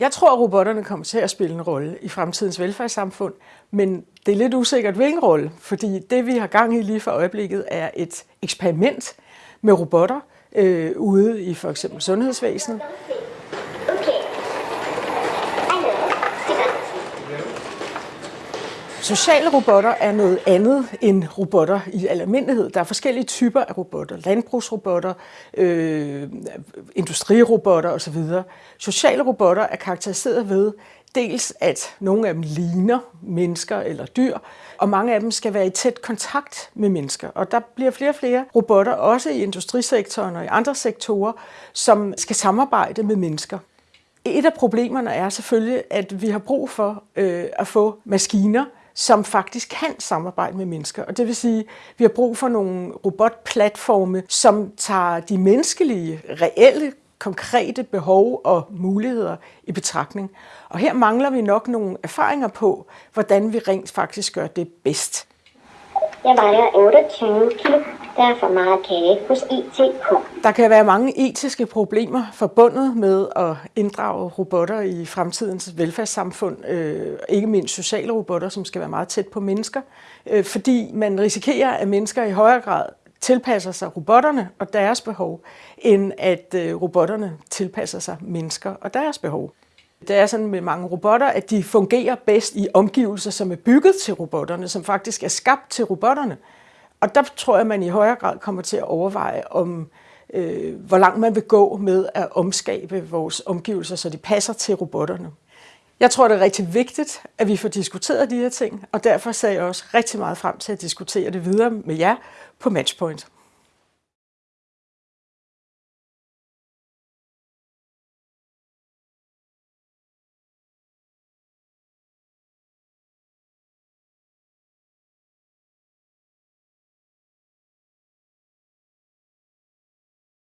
Jeg tror, at robotterne kommer til at spille en rolle i fremtidens velfærdssamfund, men det er lidt usikkert, hvilken rolle, fordi det, vi har gang i lige for øjeblikket, er et eksperiment med robotter øh, ude i for eksempel sundhedsvæsenet. Sociale robotter er noget andet end robotter i almindelighed. Der er forskellige typer af robotter. Landbrugsrobotter, øh, industrirobotter osv. Sociale robotter er karakteriseret ved dels, at nogle af dem ligner mennesker eller dyr, og mange af dem skal være i tæt kontakt med mennesker. Og der bliver flere og flere robotter, også i industrisektoren og i andre sektorer, som skal samarbejde med mennesker. Et af problemerne er selvfølgelig, at vi har brug for øh, at få maskiner, som faktisk kan samarbejde med mennesker. Og det vil sige, at vi har brug for nogle robotplatforme, som tager de menneskelige, reelle, konkrete behov og muligheder i betragtning. Og her mangler vi nok nogle erfaringer på, hvordan vi rent faktisk gør det bedst. Jeg vejer 28 kilo. Der er for meget kage hos ITK. Der kan være mange etiske problemer forbundet med at inddrage robotter i fremtidens velfærdssamfund. Øh, ikke mindst sociale robotter, som skal være meget tæt på mennesker. Øh, fordi man risikerer, at mennesker i højere grad tilpasser sig robotterne og deres behov, end at øh, robotterne tilpasser sig mennesker og deres behov. Det er sådan med mange robotter, at de fungerer bedst i omgivelser, som er bygget til robotterne, som faktisk er skabt til robotterne. Og der tror jeg, at man i højere grad kommer til at overveje, om øh, hvor langt man vil gå med at omskabe vores omgivelser, så de passer til robotterne. Jeg tror, det er rigtig vigtigt, at vi får diskuteret de her ting, og derfor ser jeg også rigtig meget frem til at diskutere det videre med jer på Matchpoint.